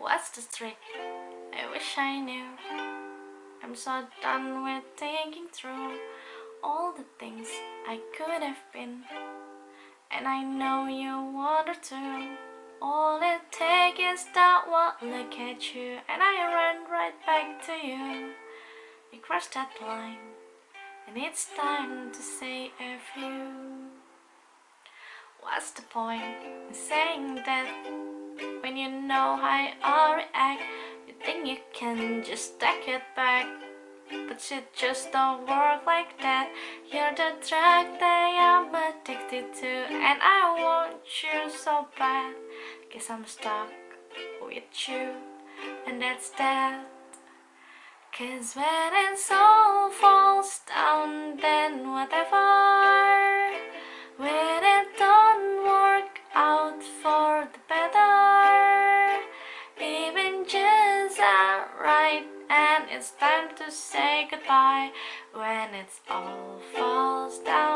What's the trick? I wish I knew. I'm so done with thinking through All the things I could have been. And I know you wonder too. All it takes is that one look at you And I run right back to you. You crossed that line And it's time to say a few. What's the point in saying that you know how I react You think you can just take it back But it just don't work like that. You're the drug that I'm addicted to And I want you so bad. Guess I'm stuck with you And that's that. Cause when it all right And it's time to say goodbye. When it's all falls down